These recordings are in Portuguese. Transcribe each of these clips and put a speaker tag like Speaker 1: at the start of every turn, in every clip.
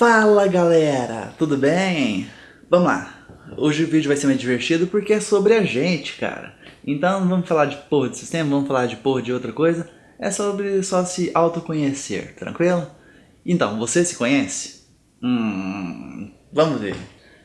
Speaker 1: Fala galera, tudo bem? Vamos lá, hoje o vídeo vai ser mais divertido porque é sobre a gente, cara. Então não vamos falar de porra de sistema, vamos falar de porra de outra coisa. É sobre só se autoconhecer, tranquilo? Então, você se conhece? Hum, vamos ver.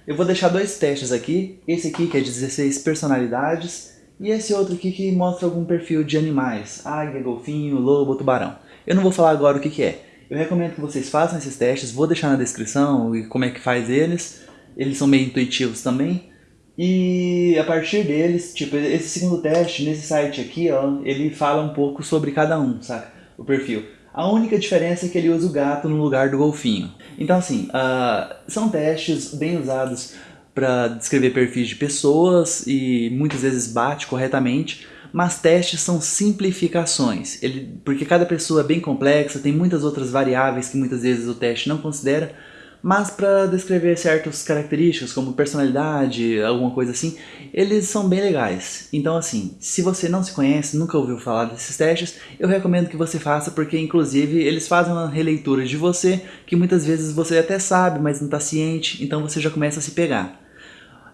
Speaker 1: Eu vou deixar dois testes aqui, esse aqui que é 16 personalidades e esse outro aqui que mostra algum perfil de animais, águia, golfinho, lobo, tubarão. Eu não vou falar agora o que que é, eu recomendo que vocês façam esses testes, vou deixar na descrição e como é que faz eles. Eles são meio intuitivos também. E a partir deles, tipo, esse segundo teste, nesse site aqui, ó, ele fala um pouco sobre cada um, saca? O perfil. A única diferença é que ele usa o gato no lugar do golfinho. Então assim, uh, são testes bem usados para descrever perfis de pessoas e muitas vezes bate corretamente, mas testes são simplificações, ele, porque cada pessoa é bem complexa, tem muitas outras variáveis que muitas vezes o teste não considera, mas para descrever certas características, como personalidade, alguma coisa assim, eles são bem legais. Então assim, se você não se conhece, nunca ouviu falar desses testes, eu recomendo que você faça, porque inclusive eles fazem uma releitura de você, que muitas vezes você até sabe, mas não está ciente, então você já começa a se pegar.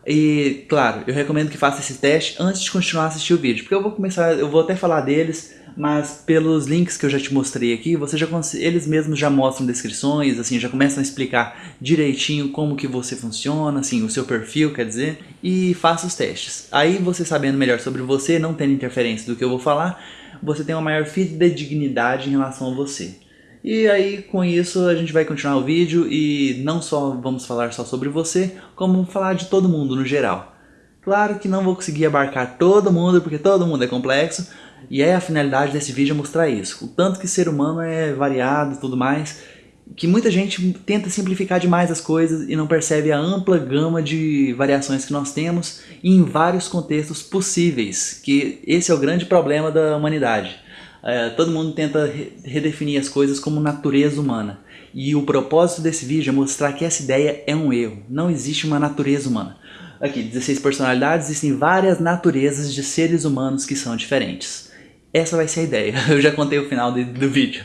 Speaker 1: E, claro, eu recomendo que faça esse teste antes de continuar a assistir o vídeo, porque eu vou começar, eu vou até falar deles, mas pelos links que eu já te mostrei aqui, você já eles mesmos já mostram descrições, assim, já começam a explicar direitinho como que você funciona, assim, o seu perfil, quer dizer, e faça os testes. Aí você sabendo melhor sobre você, não tendo interferência do que eu vou falar, você tem uma maior fidedignidade em relação a você. E aí com isso a gente vai continuar o vídeo e não só vamos falar só sobre você, como falar de todo mundo no geral. Claro que não vou conseguir abarcar todo mundo, porque todo mundo é complexo, e é a finalidade desse vídeo mostrar isso. O tanto que ser humano é variado e tudo mais, que muita gente tenta simplificar demais as coisas e não percebe a ampla gama de variações que nós temos em vários contextos possíveis, que esse é o grande problema da humanidade é, todo mundo tenta re redefinir as coisas como natureza humana. E o propósito desse vídeo é mostrar que essa ideia é um erro. Não existe uma natureza humana. Aqui, 16 personalidades, existem várias naturezas de seres humanos que são diferentes. Essa vai ser a ideia. Eu já contei o final do, do vídeo.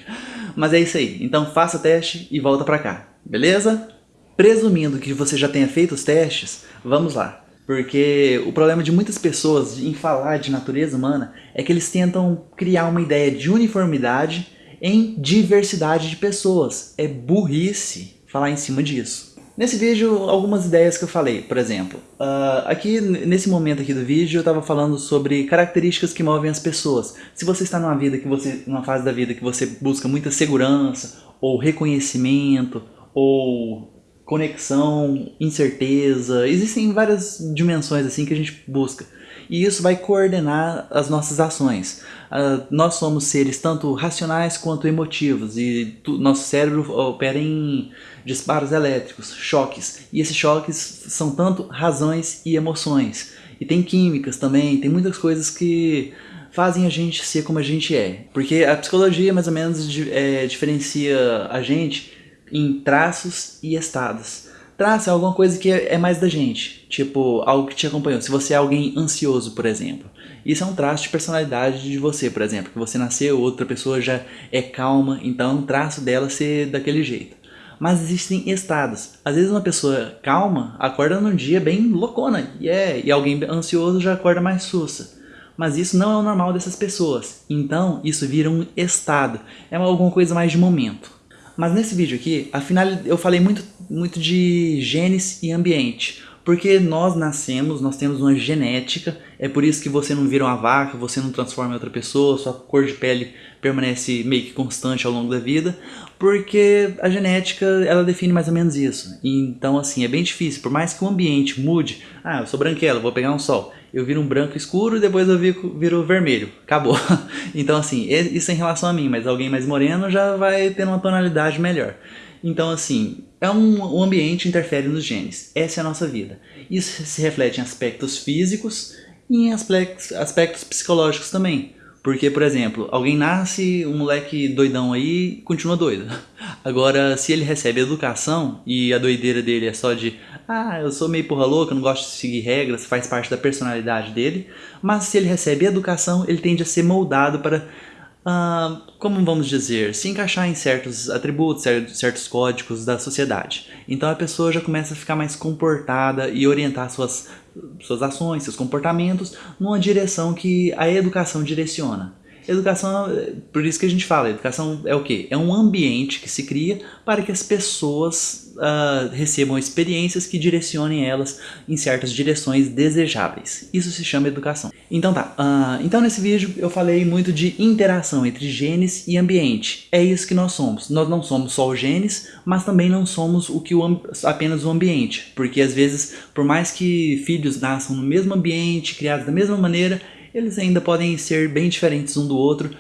Speaker 1: Mas é isso aí. Então faça o teste e volta pra cá. Beleza? Presumindo que você já tenha feito os testes, vamos lá. Porque o problema de muitas pessoas em falar de natureza humana é que eles tentam criar uma ideia de uniformidade em diversidade de pessoas. É burrice falar em cima disso. Nesse vídeo, algumas ideias que eu falei, por exemplo, uh, aqui nesse momento aqui do vídeo eu estava falando sobre características que movem as pessoas. Se você está numa vida que você, numa fase da vida que você busca muita segurança, ou reconhecimento, ou conexão, incerteza, existem várias dimensões assim que a gente busca. E isso vai coordenar as nossas ações. Uh, nós somos seres tanto racionais quanto emotivos e tu, nosso cérebro opera em disparos elétricos, choques. E esses choques são tanto razões e emoções. E tem químicas também, tem muitas coisas que fazem a gente ser como a gente é. Porque a psicologia mais ou menos é, diferencia a gente em traços e estados. Traço é alguma coisa que é mais da gente, tipo algo que te acompanhou. Se você é alguém ansioso, por exemplo, isso é um traço de personalidade de você, por exemplo, que você nasceu, outra pessoa já é calma, então é um traço dela ser daquele jeito. Mas existem estados. Às vezes uma pessoa calma acorda num dia bem loucona, yeah, e alguém ansioso já acorda mais sussa. Mas isso não é o normal dessas pessoas, então isso vira um estado, é alguma coisa mais de momento. Mas nesse vídeo aqui, afinal eu falei muito, muito de genes e ambiente. Porque nós nascemos, nós temos uma genética, é por isso que você não vira uma vaca, você não transforma em outra pessoa, sua cor de pele permanece meio que constante ao longo da vida, porque a genética ela define mais ou menos isso. Então assim, é bem difícil, por mais que o ambiente mude, ah, eu sou branquelo, vou pegar um sol, eu viro um branco escuro e depois eu viro, viro vermelho. Acabou. Então assim, isso é em relação a mim, mas alguém mais moreno já vai ter uma tonalidade melhor. Então assim, é um, o ambiente interfere nos genes. Essa é a nossa vida. Isso se reflete em aspectos físicos e em aspectos, aspectos psicológicos também. Porque, por exemplo, alguém nasce, um moleque doidão aí, continua doido. Agora, se ele recebe educação e a doideira dele é só de ah, eu sou meio porra louca, não gosto de seguir regras, faz parte da personalidade dele, mas se ele recebe educação, ele tende a ser moldado para uh, como vamos dizer, se encaixar em certos atributos, certos códigos da sociedade. Então a pessoa já começa a ficar mais comportada e orientar suas, suas ações, seus comportamentos numa direção que a educação direciona. Educação, por isso que a gente fala, educação é o quê? É um ambiente que se cria para que as pessoas uh, recebam experiências que direcionem elas em certas direções desejáveis. Isso se chama educação. Então tá, uh, então nesse vídeo eu falei muito de interação entre genes e ambiente. É isso que nós somos. Nós não somos só os genes, mas também não somos o que o, apenas o ambiente. Porque às vezes, por mais que filhos nasçam no mesmo ambiente, criados da mesma maneira, eles ainda podem ser bem diferentes um do outro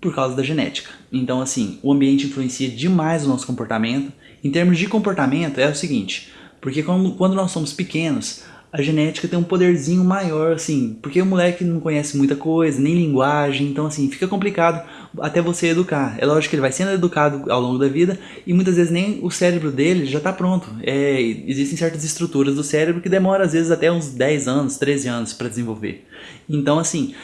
Speaker 1: por causa da genética. Então assim, o ambiente influencia demais o nosso comportamento. Em termos de comportamento é o seguinte, porque quando nós somos pequenos, a genética tem um poderzinho maior, assim, porque o moleque não conhece muita coisa, nem linguagem, então assim, fica complicado até você educar. É lógico que ele vai sendo educado ao longo da vida e muitas vezes nem o cérebro dele já está pronto. É, existem certas estruturas do cérebro que demoram às vezes até uns 10 anos, 13 anos para desenvolver. Então assim,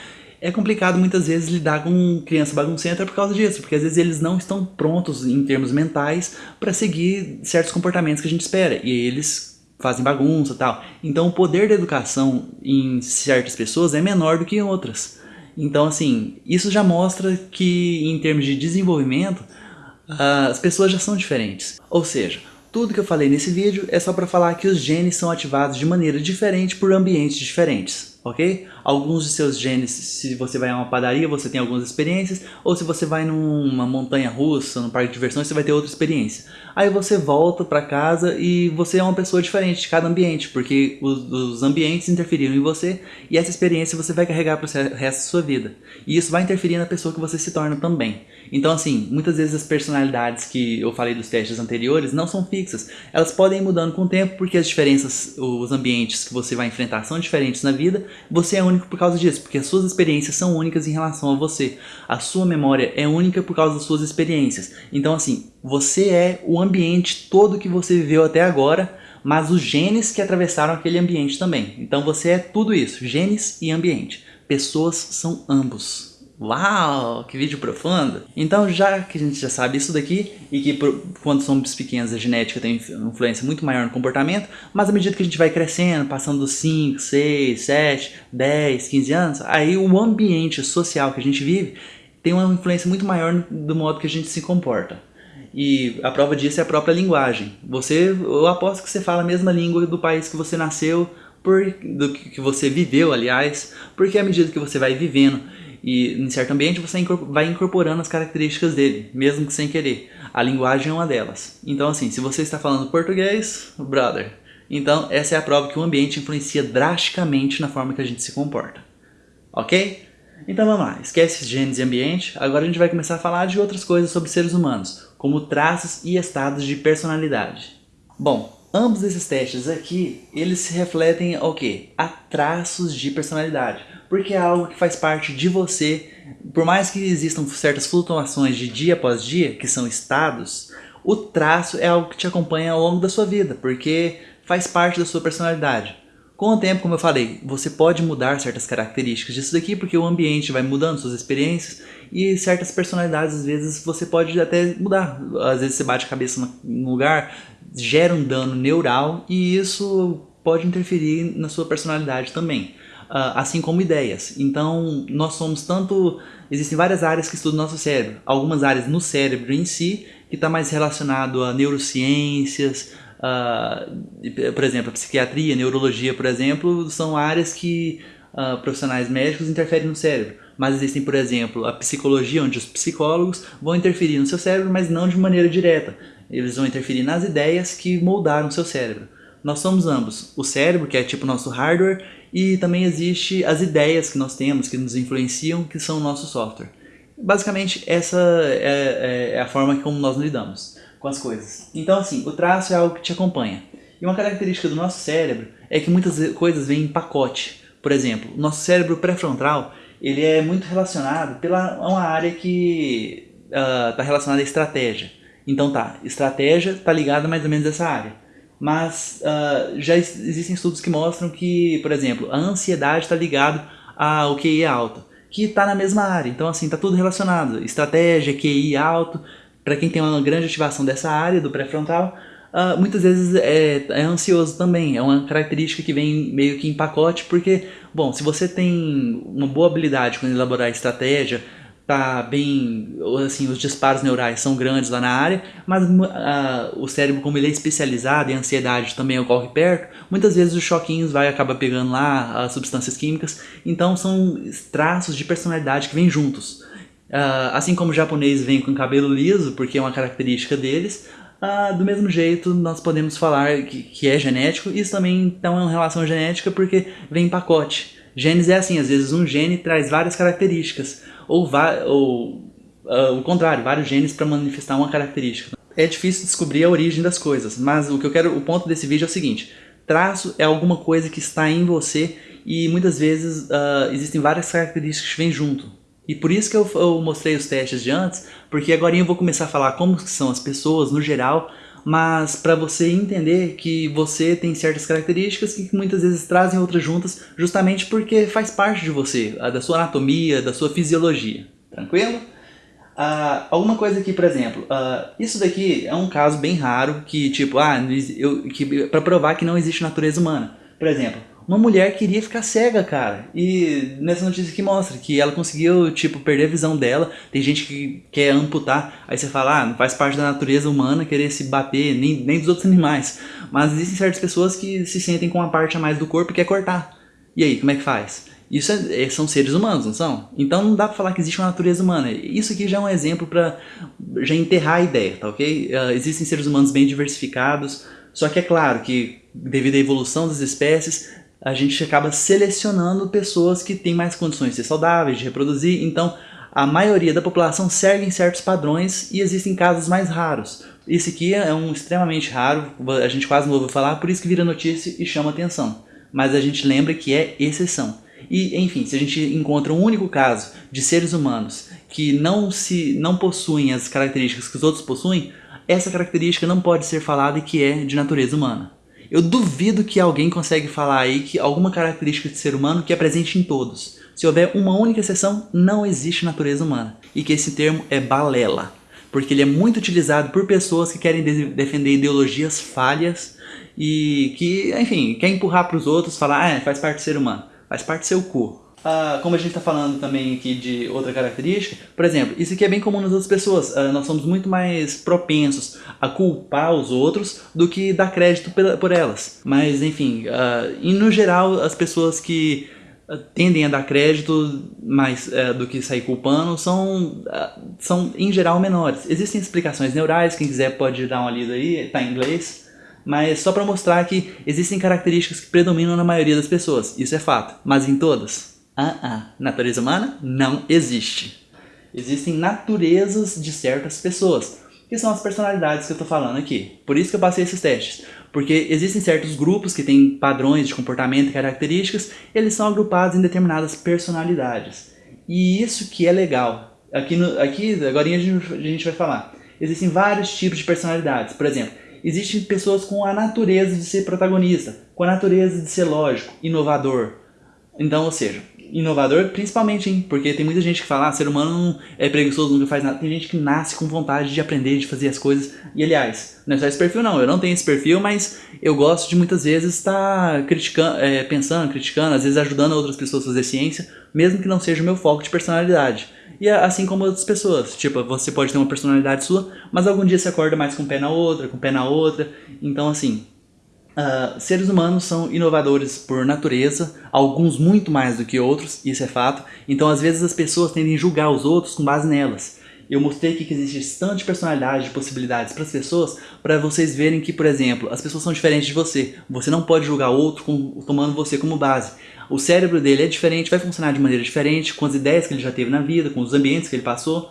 Speaker 1: é complicado muitas vezes lidar com criança baguncenta por causa disso, porque às vezes eles não estão prontos em termos mentais para seguir certos comportamentos que a gente espera, e eles fazem bagunça tal. Então o poder da educação em certas pessoas é menor do que em outras. Então assim, isso já mostra que em termos de desenvolvimento, as pessoas já são diferentes. Ou seja, tudo que eu falei nesse vídeo é só para falar que os genes são ativados de maneira diferente por ambientes diferentes ok? Alguns de seus genes, se você vai a uma padaria, você tem algumas experiências, ou se você vai numa montanha russa, num parque de diversões, você vai ter outra experiência. Aí você volta para casa e você é uma pessoa diferente de cada ambiente, porque os, os, ambientes interferiram em você e essa experiência você vai carregar para o resto da sua vida. E isso vai interferir na pessoa que você se torna também. Então assim, muitas vezes as personalidades que eu falei dos testes anteriores não são fixas. Elas podem ir mudando com o tempo porque as diferenças, os ambientes que você vai enfrentar são diferentes na vida você é único por causa disso, porque as suas experiências são únicas em relação a você. A sua memória é única por causa das suas experiências. Então assim, você é o ambiente todo que você viveu até agora, mas os genes que atravessaram aquele ambiente também. Então você é tudo isso, genes e ambiente. Pessoas são ambos. Uau, que vídeo profundo! Então já que a gente já sabe isso daqui e que por, quando somos pequenos a genética tem influência muito maior no comportamento, mas à medida que a gente vai crescendo, passando dos 5, 6, 7, 10, 15 anos, aí o ambiente social que a gente vive tem uma influência muito maior do modo que a gente se comporta. E a prova disso é a própria linguagem. Você, eu aposto que você fala a mesma língua do país que você nasceu, por, do que você viveu, aliás, porque à medida que você vai vivendo e em certo ambiente você vai incorporando as características dele, mesmo que sem querer. A linguagem é uma delas. Então assim, se você está falando português, brother, então essa é a prova que o ambiente influencia drasticamente na forma que a gente se comporta. Ok? Então vamos lá, esquece genes e ambiente, agora a gente vai começar a falar de outras coisas sobre seres humanos, como traços e estados de personalidade. Bom, ambos esses testes aqui, eles se refletem ao quê? A traços de personalidade porque é algo que faz parte de você. Por mais que existam certas flutuações de dia após dia, que são estados, o traço é algo que te acompanha ao longo da sua vida, porque faz parte da sua personalidade. Com o tempo, como eu falei, você pode mudar certas características disso daqui, porque o ambiente vai mudando suas experiências e certas personalidades, às vezes, você pode até mudar. Às vezes você bate a cabeça num lugar, gera um dano neural e isso pode interferir na sua personalidade também. Ah, assim como ideias. Então, nós somos tanto... Existem várias áreas que estudam o nosso cérebro. Algumas áreas no cérebro em si, que está mais relacionado a neurociências, uh, por exemplo, a psiquiatria, a neurologia, por exemplo, são áreas que uh, profissionais médicos interferem no cérebro. Mas existem, por exemplo, a psicologia, onde os psicólogos vão interferir no seu cérebro, mas não de maneira direta. Eles vão interferir nas ideias que moldaram o seu cérebro. Nós somos ambos. O cérebro, que é tipo nosso hardware, e também existe as ideias que nós temos, que nos influenciam, que são o nosso software. Basicamente, essa é, é, é a forma como nós lidamos com as coisas. Então, assim, o traço é algo que te acompanha. E uma característica do nosso cérebro é que muitas coisas vêm em pacote. Por exemplo, o nosso cérebro pré-frontal ele é muito relacionado pela uma área que está uh, relacionada à estratégia. Então tá, estratégia está ligada mais ou menos a essa área mas uh, já existem estudos que mostram que, por exemplo, a ansiedade está ligada ao QI alto. que está na mesma área. Então, assim, está tudo relacionado. Estratégia, QI alto, para quem tem uma grande ativação dessa área, do pré-frontal, uh, muitas vezes é, é, ansioso também. É uma característica que vem meio que em pacote, porque, bom, se você tem uma boa habilidade com elaborar estratégia, tá bem, assim, os disparos neurais são grandes lá na área, mas uh, o cérebro, como ele é especializado e a ansiedade também ocorre perto, muitas vezes os choquinhos vai acabar pegando lá as substâncias químicas, então são traços de personalidade que vêm juntos. Uh, assim como o japonês vem com cabelo liso, porque é uma característica deles, uh, do mesmo jeito nós podemos falar que, que é genético, isso também então é uma relação genética porque vem em pacote. Genes é assim, às vezes um gene traz várias características, ou, ou uh, o contrário, vários genes para manifestar uma característica. É difícil descobrir a origem das coisas, mas o que eu quero, o ponto desse vídeo é o seguinte, traço é alguma coisa que está em você e muitas vezes uh, existem várias características que vêm junto. E por isso que eu, eu mostrei os testes de antes, porque agora eu vou começar a falar como são as pessoas no geral, mas para você entender que você tem certas características que muitas vezes trazem outras juntas, justamente porque faz parte de você, da sua anatomia, da sua fisiologia. Tranquilo? Uh, alguma coisa aqui, por exemplo, uh, isso daqui é um caso bem raro que, tipo, ah, eu, que, pra provar que não existe natureza humana. Por exemplo, uma mulher queria ficar cega, cara. E nessa notícia que mostra que ela conseguiu, tipo, perder a visão dela. Tem gente que quer amputar. Aí você fala, ah, não faz parte da natureza humana querer se bater, nem, nem dos outros animais. Mas existem certas pessoas que se sentem com uma parte a mais do corpo e quer cortar. E aí, como é que faz? Isso é, é, são seres humanos, não são? Então não dá pra falar que existe uma natureza humana. Isso aqui já é um exemplo pra já enterrar a ideia, tá ok? Uh, existem seres humanos bem diversificados, só que é claro que devido à evolução das espécies, a gente acaba selecionando pessoas que têm mais condições de ser saudáveis, de reproduzir, então a maioria da população segue certos padrões e existem casos mais raros. Esse aqui é um extremamente raro, a gente quase não ouve falar, por isso que vira notícia e chama atenção. Mas a gente lembra que é exceção. E, enfim, se a gente encontra um único caso de seres humanos que não, se, não possuem as características que os outros possuem, essa característica não pode ser falada e que é de natureza humana. Eu duvido que alguém consegue falar aí que alguma característica de ser humano que é presente em todos. Se houver uma única exceção, não existe natureza humana. E que esse termo é balela. Porque ele é muito utilizado por pessoas que querem de defender ideologias falhas e que, enfim, quer empurrar para os outros, falar, ah, faz parte do ser humano. Faz parte do seu cu. Uh, como a gente está falando também aqui de outra característica, por exemplo, isso aqui é bem comum nas outras pessoas, uh, nós somos muito mais propensos a culpar os outros do que dar crédito por elas. Mas enfim, uh, e no geral as pessoas que tendem a dar crédito mais do que sair culpando são, são em geral menores. Existem explicações neurais, quem quiser pode dar uma lida aí, está em inglês mas só para mostrar que existem características que predominam na maioria das pessoas, isso é fato, mas em todas? Ah, ah, natureza humana não existe. Existem naturezas de certas pessoas, que são as personalidades que eu estou falando aqui. Por isso que eu passei esses testes. Porque existem certos grupos que têm padrões de comportamento e características, eles são agrupados em determinadas personalidades. E isso que é legal. Aqui, no, aqui agora a gente, a gente vai falar. Existem vários tipos de personalidades. Por exemplo, existem pessoas com a natureza de ser protagonista, com a natureza de ser lógico, inovador. Então, ou seja, inovador, principalmente, hein? Porque tem muita gente que fala, ah, ser humano é preguiçoso, nunca faz nada. Tem gente que nasce com vontade de aprender, de fazer as coisas. E aliás, não é só esse perfil não, eu não tenho esse perfil, mas eu gosto de muitas vezes estar criticando, é, pensando, criticando, às vezes ajudando outras pessoas a fazer ciência, mesmo que não seja o meu foco de personalidade. E assim como outras pessoas, tipo, você pode ter uma personalidade sua, mas algum dia você acorda mais com um pé na outra, com um pé na outra, então assim, Uh, seres humanos são inovadores por natureza, alguns muito mais do que outros, isso é fato. Então às vezes as pessoas tendem a julgar os outros com base nelas. Eu mostrei aqui que existe tanta personalidade de possibilidades para as pessoas, para vocês verem que, por exemplo, as pessoas são diferentes de você. Você não pode julgar outro com, tomando você como base. O cérebro dele é diferente, vai funcionar de maneira diferente, com as ideias que ele já teve na vida, com os ambientes que ele passou.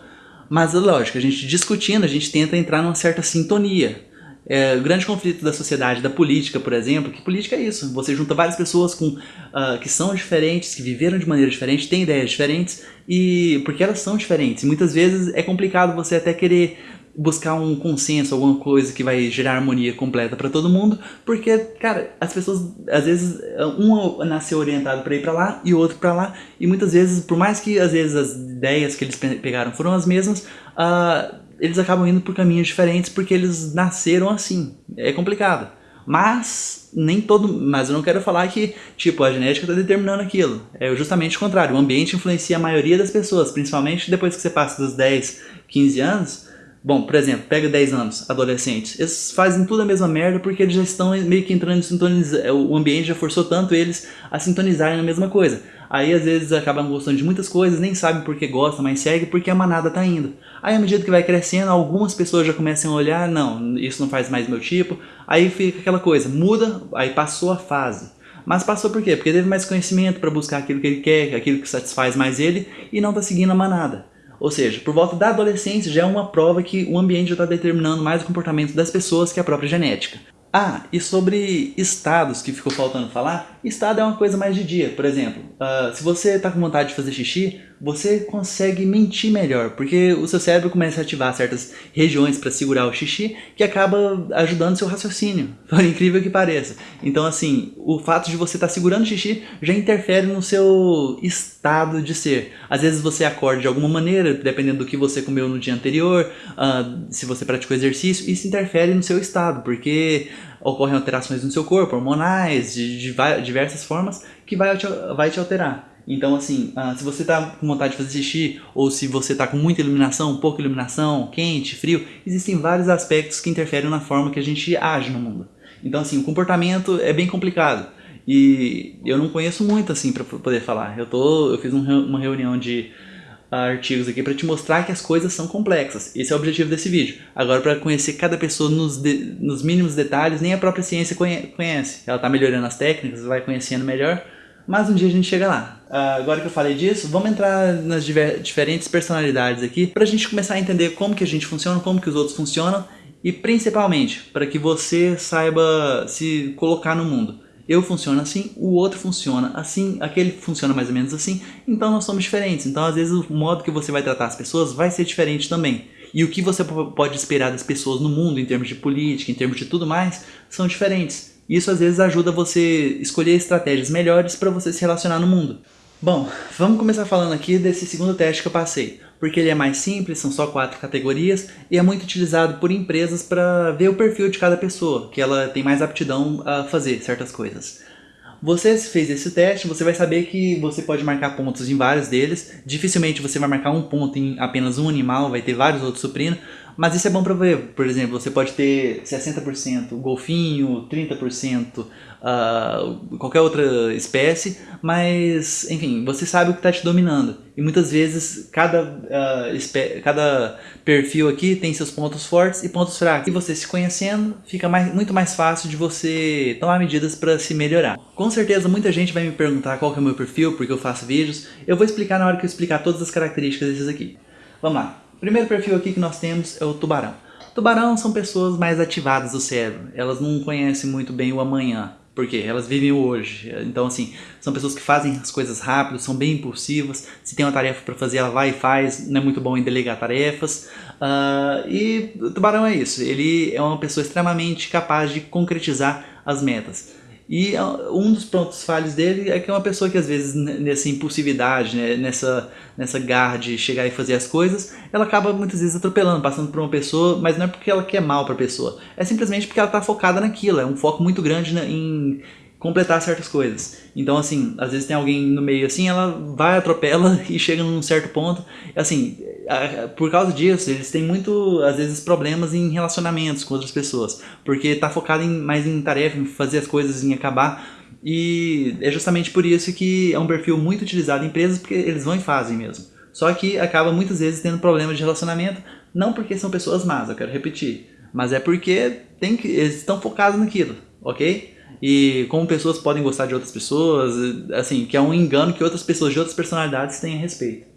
Speaker 1: Mas, lógico, a gente discutindo, a gente tenta entrar numa certa sintonia. É, o grande conflito da sociedade, da política, por exemplo, que política é isso. Você junta várias pessoas com, uh, que são diferentes, que viveram de maneira diferente, têm ideias diferentes, e porque elas são diferentes. E muitas vezes é complicado você até querer buscar um consenso, alguma coisa que vai gerar harmonia completa para todo mundo, porque, cara, as pessoas, às vezes, um nasceu orientado para ir para lá e outro para lá, e muitas vezes, por mais que às vezes as ideias que eles pegaram foram as mesmas, uh, eles acabam indo por caminhos diferentes porque eles nasceram assim. É complicado. Mas nem todo, mas eu não quero falar que, tipo, a genética está determinando aquilo. É justamente o contrário. O ambiente influencia a maioria das pessoas, principalmente depois que você passa dos 10, 15 anos. Bom, por exemplo, pega 10 anos, adolescentes. Eles fazem tudo a mesma merda porque eles já estão meio que entrando em sintonizar. O ambiente já forçou tanto eles a sintonizarem na mesma coisa. Aí às vezes acabam gostando de muitas coisas, nem sabem por que gosta, mas segue porque a manada tá indo. Aí à medida que vai crescendo, algumas pessoas já começam a olhar, não, isso não faz mais meu tipo. Aí fica aquela coisa, muda, aí passou a fase. Mas passou por quê? Porque teve mais conhecimento para buscar aquilo que ele quer, aquilo que satisfaz mais ele e não tá seguindo a manada. Ou seja, por volta da adolescência já é uma prova que o ambiente já está determinando mais o comportamento das pessoas que a própria genética. Ah, e sobre estados que ficou faltando falar, estado é uma coisa mais de dia, por exemplo, uh, se você está com vontade de fazer xixi, você consegue mentir melhor, porque o seu cérebro começa a ativar certas regiões para segurar o xixi, que acaba ajudando seu raciocínio, por incrível que pareça. Então assim, o fato de você estar tá segurando o xixi já interfere no seu estado de ser. Às vezes você acorda de alguma maneira, dependendo do que você comeu no dia anterior, uh, se você praticou exercício, isso interfere no seu estado, porque ocorrem alterações no seu corpo, hormonais, de, de, diversas formas, que vai vai te alterar. Então, assim, uh, se você está com vontade de fazer xixi, ou se você está com muita iluminação, pouca iluminação, quente, frio, existem vários aspectos que interferem na forma que a gente age no mundo. Então, assim, o comportamento é bem complicado. E eu não conheço muito, assim, para poder falar. Eu, tô, eu fiz um, uma reunião de artigos aqui para te mostrar que as coisas são complexas. Esse é o objetivo desse vídeo. Agora, para conhecer cada pessoa nos, de, nos mínimos detalhes, nem a própria ciência conhece. Ela está melhorando as técnicas, vai conhecendo melhor mas um dia a gente chega lá. Uh, agora que eu falei disso, vamos entrar nas diferentes personalidades aqui para a gente começar a entender como que a gente funciona, como que os outros funcionam e principalmente para que você saiba se colocar no mundo. Eu funciono assim, o outro funciona assim, aquele funciona mais ou menos assim, então nós somos diferentes. Então às vezes o modo que você vai tratar as pessoas vai ser diferente também. E o que você pode esperar das pessoas no mundo em termos de política, em termos de tudo mais, são diferentes. Isso às vezes ajuda você escolher estratégias melhores para você se relacionar no mundo. Bom, vamos começar falando aqui desse segundo teste que eu passei, porque ele é mais simples, são só quatro categorias e é muito utilizado por empresas para ver o perfil de cada pessoa, que ela tem mais aptidão a fazer certas coisas. Você fez esse teste, você vai saber que você pode marcar pontos em vários deles. Dificilmente você vai marcar um ponto em apenas um animal, vai ter vários outros suprindo. Mas isso é bom para ver, por exemplo, você pode ter 60% golfinho, 30% uh, ah, qualquer outra espécie, mas, enfim, você sabe o que está te dominando. E muitas vezes cada, uh, cada perfil aqui tem seus pontos fortes e pontos fracos. E você se conhecendo, fica mais, muito mais fácil de você tomar medidas para se melhorar. Com certeza muita gente vai me perguntar qual é o meu perfil, porque eu faço vídeos. Eu vou explicar na hora que eu explicar todas as características desses aqui. Vamos lá. O primeiro perfil aqui que nós temos é o tubarão. Tubarão são pessoas mais ativadas do cérebro. Elas não conhecem muito bem o amanhã. Por quê? Elas vivem o hoje. Então, assim, são pessoas que fazem as coisas rápido, são bem impulsivas. Se tem uma tarefa para fazer, ela vai e faz. Não é muito bom em delegar tarefas. Uh, e o tubarão é isso. Ele é uma pessoa extremamente capaz de concretizar as metas. E ah, um dos pontos falhos dele é que é uma pessoa que às vezes nessa impulsividade, né, nessa, nessa garra de chegar e fazer as coisas, ela acaba muitas vezes atropelando, passando por uma pessoa, mas não é porque ela quer mal para a pessoa, é simplesmente porque ela está focada naquilo, é um foco muito grande em completar certas coisas. Então, assim, às vezes tem alguém no meio assim, ela vai, atropela e chega num certo ponto. Assim, por causa disso, eles têm muito, às vezes, problemas em relacionamentos com outras pessoas. Porque tá focado em, mais em tarefa, em fazer as coisas, em acabar. E é justamente por isso que é um perfil muito utilizado em empresas, porque eles vão e fazem mesmo. Só que acaba muitas vezes tendo problemas de relacionamento, não porque são pessoas más, eu quero repetir, mas é porque tem que, eles estão focados naquilo, ok? e como pessoas podem gostar de outras pessoas, assim, que é um engano que outras pessoas de outras personalidades têm a respeito.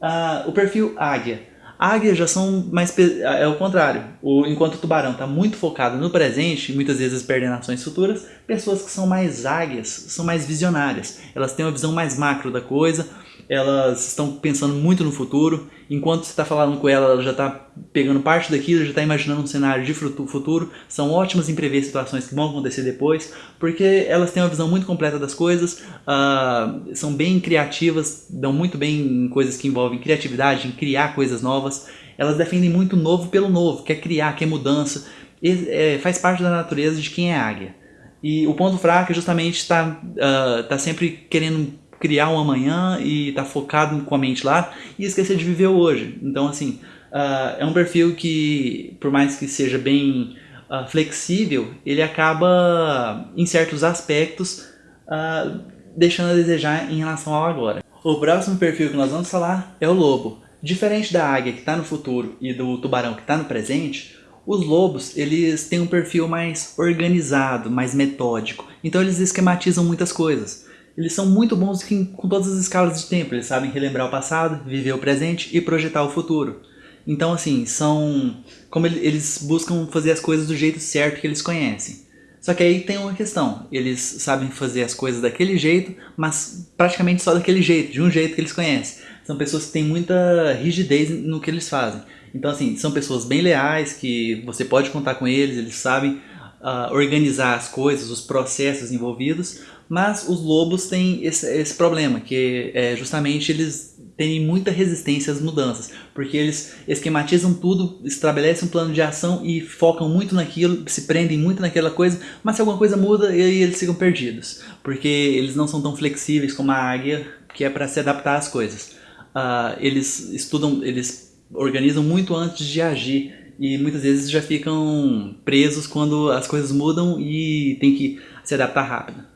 Speaker 1: Uh, o perfil águia. Águia já são mais... é o contrário. O, enquanto o tubarão está muito focado no presente, muitas vezes perdendo ações futuras, pessoas que são mais águias são mais visionárias. Elas têm uma visão mais macro da coisa, elas estão pensando muito no futuro, enquanto você está falando com ela, ela já está pegando parte daquilo, já está imaginando um cenário de futuro, são ótimas em prever situações que vão acontecer depois, porque elas têm uma visão muito completa das coisas, uh, são bem criativas, dão muito bem em coisas que envolvem criatividade, em criar coisas novas, elas defendem muito o novo pelo novo, quer criar, quer mudança, e, é, faz parte da natureza de quem é águia. E o ponto fraco é justamente estar tá, uh, tá sempre querendo criar um amanhã e tá focado com a mente lá e esquecer de viver hoje. Então, assim, uh, é um perfil que, por mais que seja bem uh, flexível, ele acaba, em certos aspectos, uh, deixando a desejar em relação ao agora. O próximo perfil que nós vamos falar é o lobo. Diferente da águia que está no futuro e do tubarão que está no presente, os lobos eles têm um perfil mais organizado, mais metódico, então eles esquematizam muitas coisas eles são muito bons com todas as escalas de tempo. Eles sabem relembrar o passado, viver o presente e projetar o futuro. Então, assim, são... Como eles buscam fazer as coisas do jeito certo que eles conhecem. Só que aí tem uma questão. Eles sabem fazer as coisas daquele jeito, mas praticamente só daquele jeito, de um jeito que eles conhecem. São pessoas que têm muita rigidez no que eles fazem. Então, assim, são pessoas bem leais, que você pode contar com eles, eles sabem uh, organizar as coisas, os processos envolvidos, mas os lobos têm esse, esse problema, que é justamente eles têm muita resistência às mudanças, porque eles esquematizam tudo, estabelecem um plano de ação e focam muito naquilo, se prendem muito naquela coisa, mas se alguma coisa muda, aí eles ficam perdidos, porque eles não são tão flexíveis como a águia, que é para se adaptar às coisas. Uh, eles estudam, eles organizam muito antes de agir e muitas vezes já ficam presos quando as coisas mudam e tem que se adaptar rápido.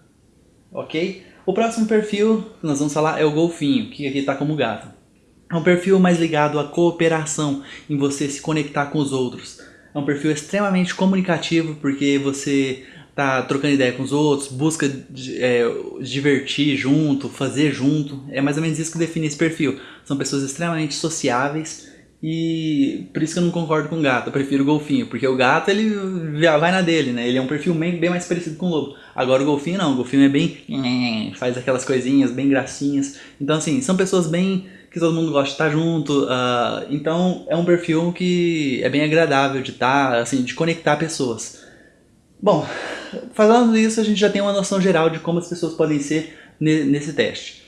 Speaker 1: Ok? O próximo perfil que nós vamos falar é o golfinho, que aqui está como gato. É um perfil mais ligado à cooperação, em você se conectar com os outros. É um perfil extremamente comunicativo, porque você tá trocando ideia com os outros, busca é, divertir junto, fazer junto. É mais ou menos isso que define esse perfil. São pessoas extremamente sociáveis, e por isso que eu não concordo com o gato, eu prefiro o golfinho, porque o gato ele vai na dele, né? Ele é um perfil bem, mais parecido com o lobo. Agora o golfinho não, o golfinho é bem... faz aquelas coisinhas bem gracinhas. Então assim, são pessoas bem que todo mundo gosta de estar junto, uh, então é um perfil que é bem agradável de estar, assim, de conectar pessoas. Bom, falando isso, a gente já tem uma noção geral de como as pessoas podem ser nesse teste.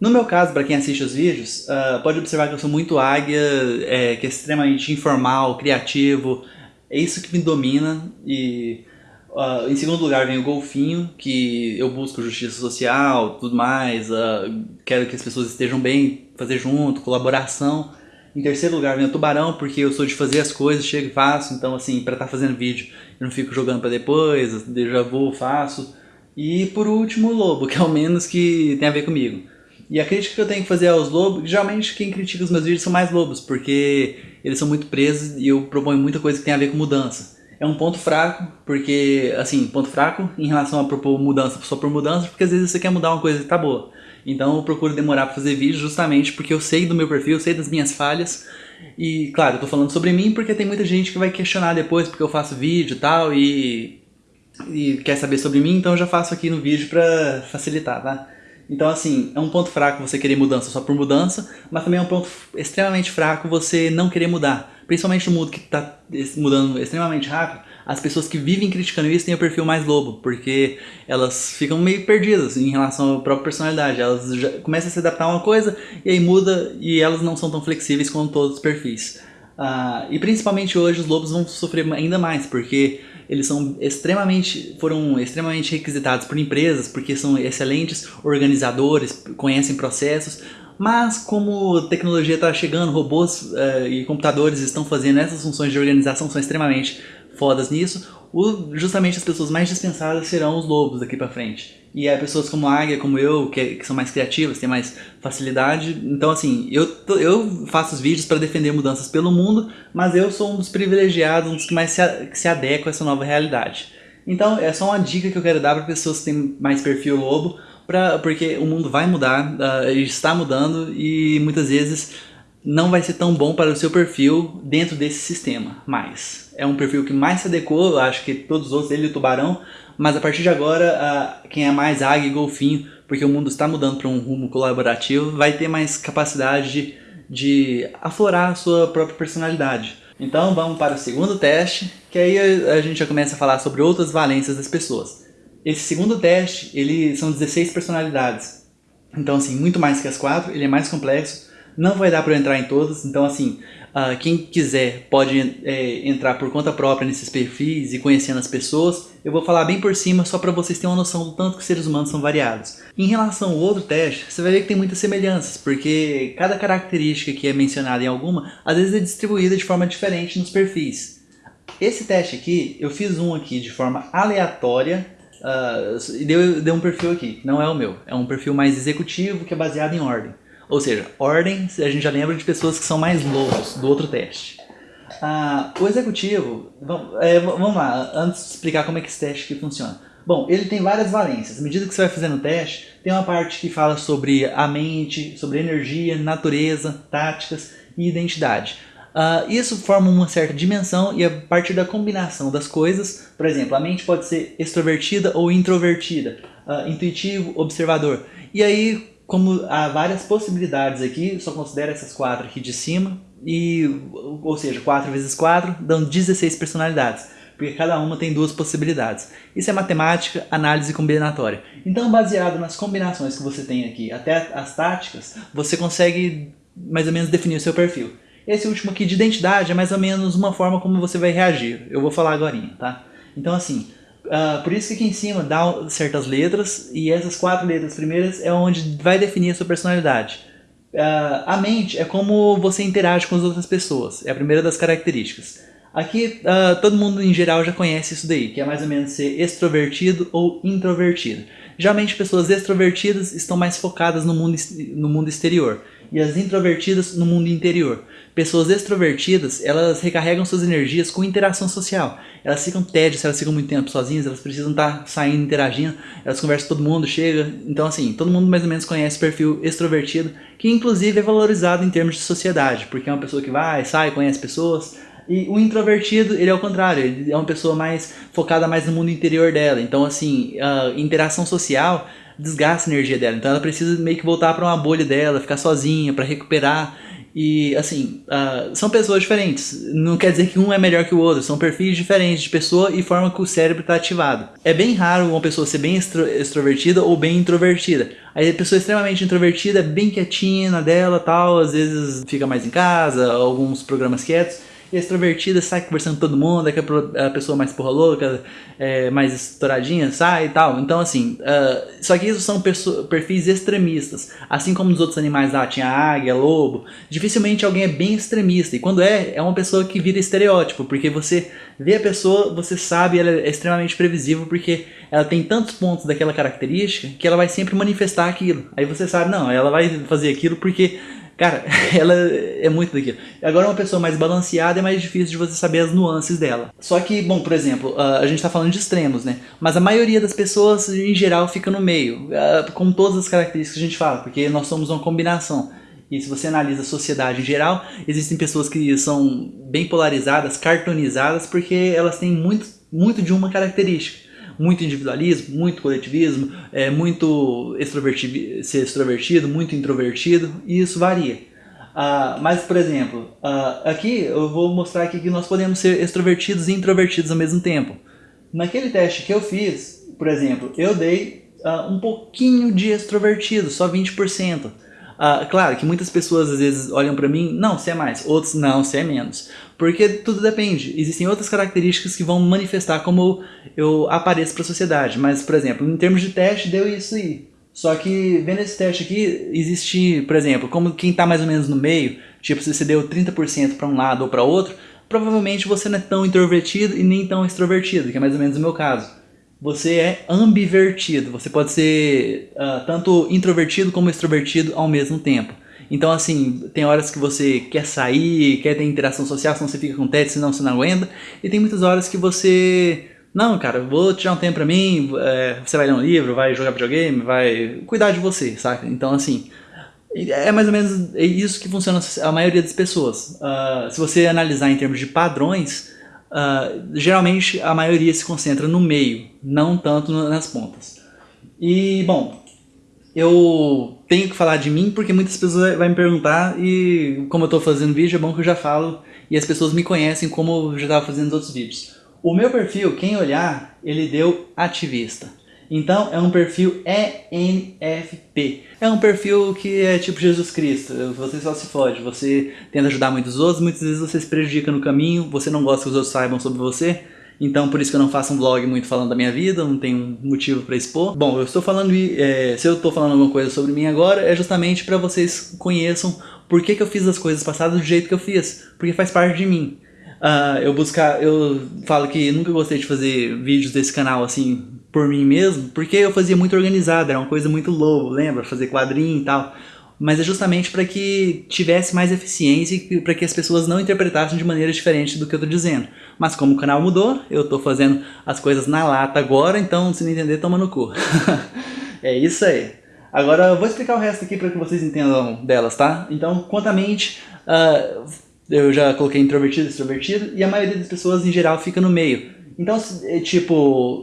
Speaker 1: No meu caso, para quem assiste os vídeos, uh, pode observar que eu sou muito águia, é, que é extremamente informal, criativo, é isso que me domina e uh, em segundo lugar vem o golfinho, que eu busco justiça social, tudo mais, uh, quero que as pessoas estejam bem, fazer junto, colaboração. Em terceiro lugar vem o tubarão, porque eu sou de fazer as coisas, chego e faço, então assim, para estar tá fazendo vídeo eu não fico jogando para depois, já vou, faço. E por último o lobo, que é o menos que tem a ver comigo. E a crítica que eu tenho que fazer aos lobos, geralmente quem critica os meus vídeos são mais lobos, porque eles são muito presos e eu proponho muita coisa que tem a ver com mudança. É um ponto fraco, porque, assim, ponto fraco em relação a propor mudança só por mudança, porque às vezes você quer mudar uma coisa que tá boa. Então eu procuro demorar pra fazer vídeo justamente porque eu sei do meu perfil, eu sei das minhas falhas. E, claro, eu tô falando sobre mim porque tem muita gente que vai questionar depois porque eu faço vídeo e tal e, e quer saber sobre mim, então eu já faço aqui no vídeo pra facilitar, tá? Então, assim, é um ponto fraco você querer mudança só por mudança, mas também é um ponto extremamente fraco você não querer mudar. Principalmente no mundo que está mudando extremamente rápido, as pessoas que vivem criticando isso têm o perfil mais lobo, porque elas ficam meio perdidas em relação à própria personalidade. Elas começam a se adaptar a uma coisa e aí muda e elas não são tão flexíveis quanto todos os perfis. Uh, e principalmente hoje os lobos vão sofrer ainda mais, porque eles são extremamente, foram extremamente requisitados por empresas, porque são excelentes organizadores, conhecem processos, mas como tecnologia está chegando, robôs uh, e computadores estão fazendo essas funções de organização, são extremamente fodas nisso, o, justamente as pessoas mais dispensadas serão os lobos daqui para frente. E aí pessoas como a Águia, como eu, que, que, são mais criativas, têm mais facilidade. Então assim, eu, eu faço os vídeos para defender mudanças pelo mundo, mas eu sou um dos privilegiados, um dos que mais se, que se adequa a essa nova realidade. Então é só uma dica que eu quero dar para pessoas que têm mais perfil lobo, pra, porque o mundo vai mudar, uh, está mudando e muitas vezes não vai ser tão bom para o seu perfil dentro desse sistema, mas é um perfil que mais se adequou, acho que todos os outros, ele e o tubarão, mas a partir de agora, quem é mais águia e golfinho, porque o mundo está mudando para um rumo colaborativo, vai ter mais capacidade de, de aflorar a sua própria personalidade. Então vamos para o segundo teste, que aí a gente já começa a falar sobre outras valências das pessoas. Esse segundo teste, ele são 16 personalidades. Então assim, muito mais que as quatro, ele é mais complexo, não vai dar para eu entrar em todas, então assim, uh, quem quiser pode é, entrar por conta própria nesses perfis e conhecendo as pessoas. Eu vou falar bem por cima só para vocês terem uma noção do tanto que seres humanos são variados. Em relação ao outro teste, você vai ver que tem muitas semelhanças, porque cada característica que é mencionada em alguma, às vezes é distribuída de forma diferente nos perfis. Esse teste aqui, eu fiz um aqui de forma aleatória, uh, e deu, deu um perfil aqui, não é o meu, é um perfil mais executivo que é baseado em ordem. Ou seja, ordem, a gente já lembra de pessoas que são mais loucos do outro teste. Ah, o executivo, vamos, é, vamos lá, antes de explicar como é que esse teste aqui funciona. Bom, ele tem várias valências. À medida que você vai fazendo o teste, tem uma parte que fala sobre a mente, sobre energia, natureza, táticas e identidade. Uh, isso forma uma certa dimensão e a partir da combinação das coisas, por exemplo, a mente pode ser extrovertida ou introvertida, uh, intuitivo, observador. E aí como há várias possibilidades aqui, só considero essas quatro aqui de cima, e, ou seja, 4 vezes 4 dão 16 personalidades, porque cada uma tem duas possibilidades. Isso é matemática, análise combinatória. Então, baseado nas combinações que você tem aqui, até as táticas, você consegue mais ou menos definir o seu perfil. Esse último aqui de identidade é mais ou menos uma forma como você vai reagir. Eu vou falar agora, tá? Então, assim, Uh, por isso que aqui em cima dá certas letras e essas quatro letras primeiras é onde vai definir a sua personalidade. Uh, a mente é como você interage com as outras pessoas, é a primeira das características. Aqui uh, todo mundo em geral já conhece isso daí, que é mais ou menos ser extrovertido ou introvertido. Geralmente pessoas extrovertidas estão mais focadas no mundo, no mundo exterior e as introvertidas no mundo interior. Pessoas extrovertidas, elas recarregam suas energias com interação social. Elas ficam tédias, elas ficam muito tempo sozinhas, elas precisam estar saindo, interagindo, elas conversam com todo mundo, chega. Então assim, todo mundo mais ou menos conhece o perfil extrovertido, que inclusive é valorizado em termos de sociedade, porque é uma pessoa que vai, sai, conhece pessoas, e o introvertido, ele é o contrário, ele é uma pessoa mais focada mais no mundo interior dela. Então, assim, a interação social desgasta a energia dela. Então ela precisa meio que voltar para uma bolha dela, ficar sozinha, para recuperar. E assim, uh, são pessoas diferentes. Não quer dizer que um é melhor que o outro. São perfis diferentes de pessoa e forma que o cérebro está ativado. É bem raro uma pessoa ser bem extro extrovertida ou bem introvertida. Aí a pessoa extremamente introvertida bem quietinha dela tal, às vezes fica mais em casa, alguns programas quietos extrovertida, sai conversando com todo mundo, é a pessoa mais porra louca, é, mais estouradinha, sai e tal. Então, assim, uh, só que isso são perfis extremistas. Assim como nos outros animais lá, tinha águia, lobo, dificilmente alguém é bem extremista. E quando é, é uma pessoa que vira estereótipo, porque você vê a pessoa, você sabe, ela é extremamente previsível, porque ela tem tantos pontos daquela característica que ela vai sempre manifestar aquilo. Aí você sabe, não, ela vai fazer aquilo porque Cara, ela é muito daquilo. Agora uma pessoa mais balanceada é mais difícil de você saber as nuances dela. Só que, bom, por exemplo, a gente tá falando de extremos, né? Mas a maioria das pessoas, em geral, fica no meio. Com todas as características que a gente fala, porque nós somos uma combinação. E se você analisa a sociedade em geral, existem pessoas que são bem polarizadas, cartonizadas, porque elas têm muito, muito de uma característica muito individualismo, muito coletivismo, é, muito extrovertido, ser extrovertido, muito introvertido, e isso varia. Uh, mas, por exemplo, uh, aqui eu vou mostrar aqui que nós podemos ser extrovertidos e introvertidos ao mesmo tempo. Naquele teste que eu fiz, por exemplo, eu dei uh, um pouquinho de extrovertido, só 20%. Uh, claro que muitas pessoas às vezes olham para mim, não, você é mais, outros não, você é menos. Porque tudo depende. Existem outras características que vão manifestar como eu apareço para a sociedade. Mas, por exemplo, em termos de teste, deu isso aí. Só que vendo esse teste aqui, existe, por exemplo, como quem está mais ou menos no meio, tipo se você deu 30% para um lado ou para outro, provavelmente você não é tão introvertido e nem tão extrovertido, que é mais ou menos o meu caso você é ambivertido. Você pode ser uh, tanto introvertido como extrovertido ao mesmo tempo. Então, assim, tem horas que você quer sair, quer ter interação social, senão você fica com tédio, senão você não aguenta. E tem muitas horas que você... Não, cara, vou tirar um tempo pra mim, é, você vai ler um livro, vai jogar videogame, vai cuidar de você, saca? Então, assim, É mais ou menos isso que funciona a maioria das pessoas. Uh, se você analisar em termos de padrões, uh, geralmente a maioria se concentra no meio, não tanto nas pontas. E, bom, eu tenho que falar de mim porque muitas pessoas vão me perguntar e como eu estou fazendo vídeo é bom que eu já falo e as pessoas me conhecem como eu já estava fazendo outros vídeos. O meu perfil, quem olhar, ele deu ativista. Então é um perfil ENFP. É um perfil que é tipo Jesus Cristo, você só se fode, você tenta ajudar muitos outros, muitas vezes você se prejudica no caminho, você não gosta que os outros saibam sobre você, então por isso que eu não faço um vlog muito falando da minha vida, não tenho motivo para expor. Bom, eu estou falando, é, se eu estou falando alguma coisa sobre mim agora, é justamente para vocês conheçam por que, que eu fiz as coisas passadas do jeito que eu fiz, porque faz parte de mim. Uh, eu buscar, eu falo que nunca gostei de fazer vídeos desse canal assim por mim mesmo, porque eu fazia muito organizado, era uma coisa muito low, lembra? Fazer quadrinho e tal. Mas é justamente para que tivesse mais eficiência e para que as pessoas não interpretassem de maneira diferente do que eu tô dizendo. Mas como o canal mudou, eu tô fazendo as coisas na lata agora, então se não entender, toma no cu. é isso aí. Agora eu vou explicar o resto aqui para que vocês entendam delas, tá? Então, quanto à mente, uh, eu já coloquei introvertido extrovertido, e a maioria das pessoas em geral fica no meio. Então, é, tipo,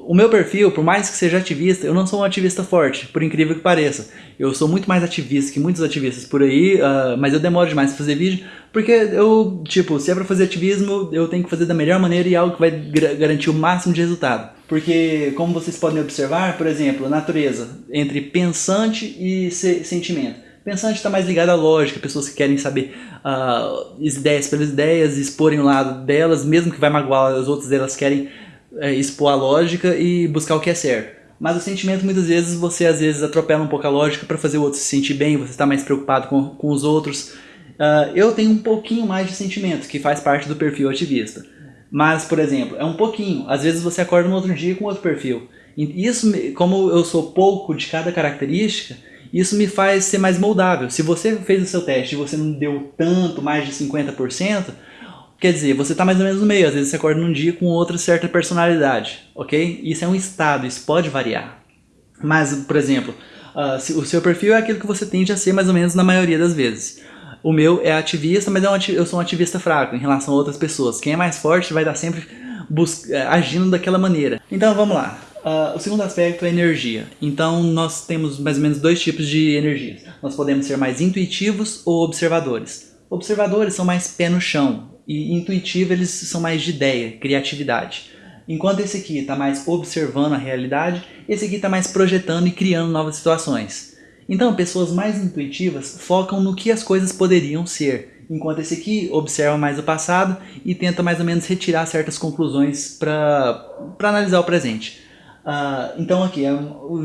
Speaker 1: o meu perfil, por mais que seja ativista, eu não sou um ativista forte, por incrível que pareça. Eu sou muito mais ativista que muitos ativistas por aí, uh, mas eu demoro demais pra fazer vídeo, porque eu, tipo, se é pra fazer ativismo, eu tenho que fazer da melhor maneira e algo que vai garantir o máximo de resultado. Porque, como vocês podem observar, por exemplo, natureza, entre pensante e se sentimento. Pensante está mais ligado à lógica, pessoas que querem saber uh, ideias pelas ideias, exporem o lado delas, mesmo que vai magoar as outras, elas querem é, expor a lógica e buscar o que é certo. Mas o sentimento, muitas vezes, você às vezes atropela um pouco a lógica para fazer o outro se sentir bem, você está mais preocupado com, com os outros. Uh, eu tenho um pouquinho mais de sentimento, que faz parte do perfil ativista. Mas, por exemplo, é um pouquinho. Às vezes você acorda no outro dia com outro perfil. E isso, como eu sou pouco de cada característica, isso me faz ser mais moldável. Se você fez o seu teste e você não deu tanto, mais de 50%, Quer dizer, você está mais ou menos no meio, às vezes você acorda num dia com outra certa personalidade, ok? Isso é um estado, isso pode variar. Mas, por exemplo, uh, o seu perfil é aquilo que você tende a ser mais ou menos na maioria das vezes. O meu é ativista, mas é eu sou um ativista fraco em relação a outras pessoas. Quem é mais forte vai estar sempre eh, agindo daquela maneira. Então vamos lá. Uh, o segundo aspecto é energia. Então nós temos mais ou menos dois tipos de energias. Nós podemos ser mais intuitivos ou observadores. Observadores são mais pé no chão, e intuitivo eles são mais de ideia, criatividade. Enquanto esse aqui está mais observando a realidade, esse aqui está mais projetando e criando novas situações. Então, pessoas mais intuitivas focam no que as coisas poderiam ser, enquanto esse aqui observa mais o passado e tenta mais ou menos retirar certas conclusões para analisar o presente. Uh, então aqui, é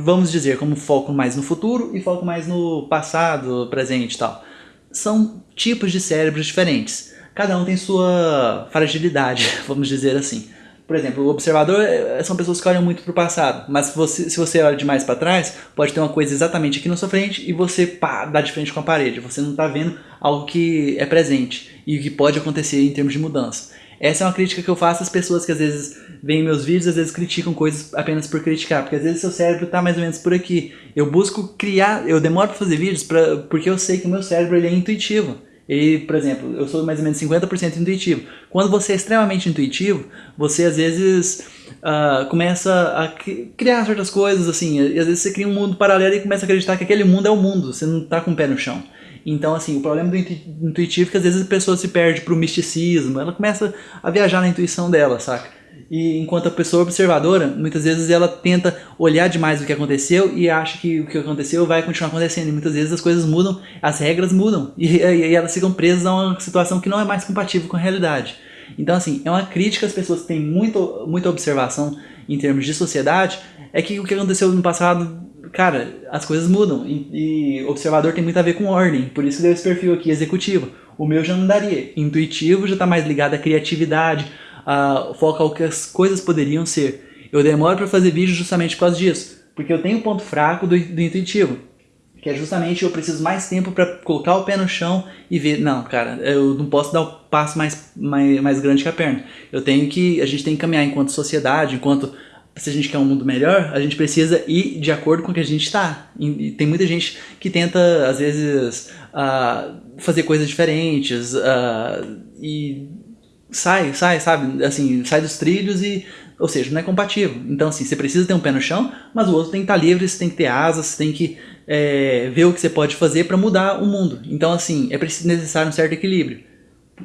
Speaker 1: vamos dizer, como foco mais no futuro e foco mais no passado, presente e tal. São tipos de cérebros diferentes cada um tem sua fragilidade, vamos dizer assim. Por exemplo, o observador é, são pessoas que olham muito para o passado, mas se você, se você olha demais para trás, pode ter uma coisa exatamente aqui na sua frente e você pá, dá de frente com a parede. Você não está vendo algo que é presente e que pode acontecer em termos de mudança. Essa é uma crítica que eu faço às pessoas que às vezes veem meus vídeos às vezes criticam coisas apenas por criticar, porque às vezes seu cérebro está mais ou menos por aqui. Eu busco criar, eu demoro para fazer vídeos pra, porque eu sei que o meu cérebro ele é intuitivo. Ele, por exemplo, eu sou mais ou menos 50% intuitivo. Quando você é extremamente intuitivo, você às vezes uh, começa a criar certas coisas, assim, e às vezes você cria um mundo paralelo e começa a acreditar que aquele mundo é o mundo, você não está com o pé no chão. Então, assim, o problema do intuitivo é que às vezes a pessoa se perde pro misticismo, ela começa a viajar na intuição dela, saca? E enquanto a pessoa observadora, muitas vezes ela tenta olhar demais o que aconteceu e acha que o que aconteceu vai continuar acontecendo. E muitas vezes as coisas mudam, as regras mudam e, e elas ficam presas a uma situação que não é mais compatível com a realidade. Então assim, é uma crítica às pessoas que têm muito, muita observação em termos de sociedade, é que o que aconteceu no passado, cara, as coisas mudam. E, e observador tem muito a ver com ordem, por isso deu esse perfil aqui, executivo. O meu já não daria. Intuitivo já está mais ligado à criatividade, uh, foca o que as coisas poderiam ser. Eu demoro para fazer vídeo justamente por causa disso, porque eu tenho um ponto fraco do, do intuitivo, que é justamente eu preciso mais tempo para colocar o pé no chão e ver, não, cara, eu não posso dar o passo mais, mais, mais grande que a perna. Eu tenho que, a gente tem que caminhar enquanto sociedade, enquanto se a gente quer um mundo melhor, a gente precisa ir de acordo com o que a gente está. E tem muita gente que tenta, às vezes, uh, fazer coisas diferentes uh, e sai, sai, sabe? Assim, sai dos trilhos e ou seja, não é compatível. Então, assim, você precisa ter um pé no chão, mas o outro tem que estar livre, você tem que ter asas, você tem que é, ver o que você pode fazer para mudar o mundo. Então, assim, é preciso necessário um certo equilíbrio.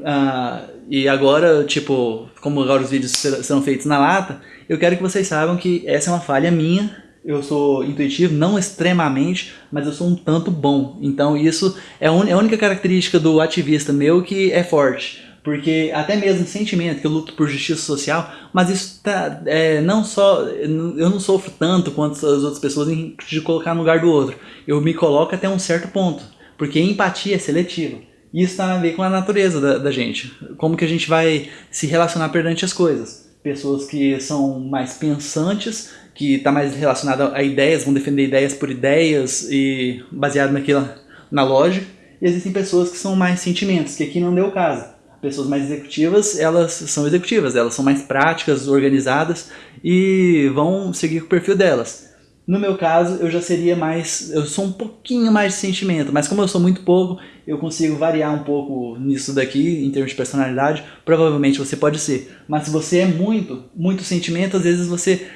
Speaker 1: Ah, e agora, tipo, como agora os vídeos serão feitos na lata, eu quero que vocês saibam que essa é uma falha minha. Eu sou intuitivo, não extremamente, mas eu sou um tanto bom. Então isso é a única característica do ativista meu que é forte porque até mesmo sentimento que eu luto por justiça social, mas isso tá, é, não só, eu não sofro tanto quanto as outras pessoas de colocar no lugar do outro, eu me coloco até um certo ponto, porque empatia é seletiva, e isso tem a ver com a natureza da, da gente, como que a gente vai se relacionar perante as coisas, pessoas que são mais pensantes, que está mais relacionada a ideias, vão defender ideias por ideias e baseado naquilo, na lógica, e existem pessoas que são mais sentimentos, que aqui não deu caso pessoas mais executivas, elas são executivas, elas são mais práticas, organizadas e vão seguir o perfil delas. No meu caso, eu já seria mais, eu sou um pouquinho mais de sentimento, mas como eu sou muito pouco, eu consigo variar um pouco nisso daqui, em termos de personalidade, provavelmente você pode ser. Mas se você é muito, muito sentimento, às vezes você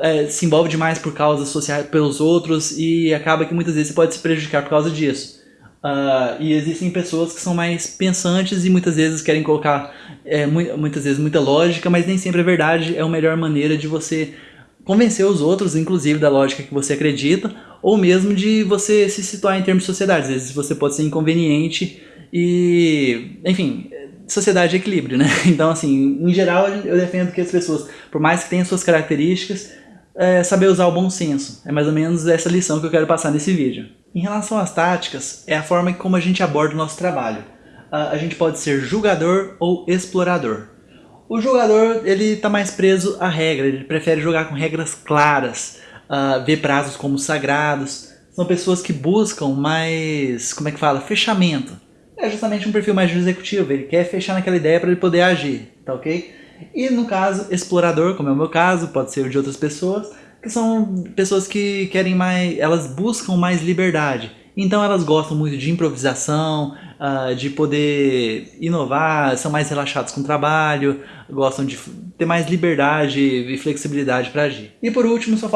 Speaker 1: é, se envolve demais por causas sociais, pelos outros, e acaba que muitas vezes você pode se prejudicar por causa disso. Uh, e existem pessoas que são mais pensantes e muitas vezes querem colocar é, muitas vezes muita lógica, mas nem sempre a verdade é a melhor maneira de você convencer os outros, inclusive da lógica que você acredita, ou mesmo de você se situar em termos de sociedade. Às vezes você pode ser inconveniente e, enfim, sociedade é equilíbrio, né? Então, assim, em geral eu defendo que as pessoas, por mais que tenham suas características, é saber usar o bom senso. É mais ou menos essa lição que eu quero passar nesse vídeo. Em relação às táticas, é a forma como a gente aborda o nosso trabalho. A gente pode ser julgador ou explorador. O jogador ele está mais preso à regra, ele prefere jogar com regras claras, uh, ver prazos como sagrados. São pessoas que buscam mais, como é que fala, fechamento. É justamente um perfil mais executivo, ele quer fechar naquela ideia para ele poder agir, tá ok? E no caso, explorador, como é o meu caso, pode ser o de outras pessoas, que são pessoas que querem mais, elas buscam mais liberdade. Então elas gostam muito de improvisação, uh, de poder inovar, são mais relaxados com o trabalho, gostam de ter mais liberdade e flexibilidade para agir. E por último, só,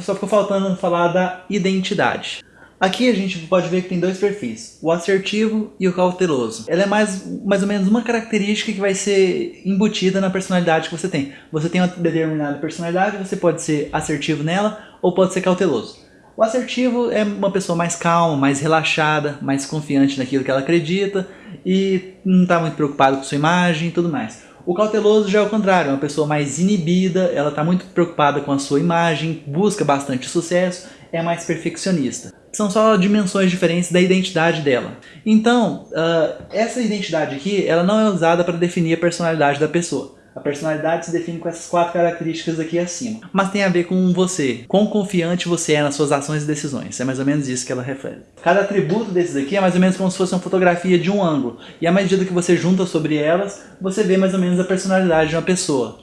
Speaker 1: só ficou faltando falar da identidade. Aqui a gente pode ver que tem dois perfis, o assertivo e o cauteloso. Ela é mais, mais ou menos uma característica que vai ser embutida na personalidade que você tem. Você tem uma determinada personalidade, você pode ser assertivo nela ou pode ser cauteloso. O assertivo é uma pessoa mais calma, mais relaxada, mais confiante naquilo que ela acredita e não está muito preocupado com sua imagem e tudo mais. O cauteloso já é o contrário, é uma pessoa mais inibida, ela está muito preocupada com a sua imagem, busca bastante sucesso, é mais perfeccionista são só dimensões diferentes da identidade dela. Então, uh, essa identidade aqui, ela não é usada para definir a personalidade da pessoa. A personalidade se define com essas quatro características aqui acima. Mas tem a ver com você. Quão confiante você é nas suas ações e decisões. É mais ou menos isso que ela refere. Cada atributo desses aqui é mais ou menos como se fosse uma fotografia de um ângulo. E à medida que você junta sobre elas, você vê mais ou menos a personalidade de uma pessoa.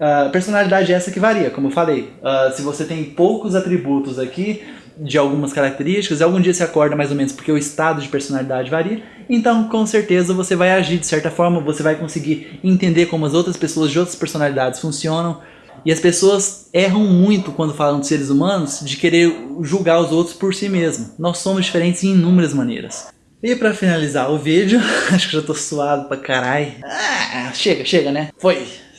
Speaker 1: Uh, personalidade essa que varia, como eu falei. Uh, se você tem poucos atributos aqui, de algumas características, e algum dia você acorda mais ou menos porque o estado de personalidade varia, então com certeza você vai agir de certa forma, você vai conseguir entender como as outras pessoas de outras personalidades funcionam, e as pessoas erram muito quando falam de seres humanos de querer julgar os outros por si mesmo. Nós somos diferentes em inúmeras maneiras. E pra finalizar o vídeo, acho que já tô suado pra caralho. Ah, chega, chega né? Foi!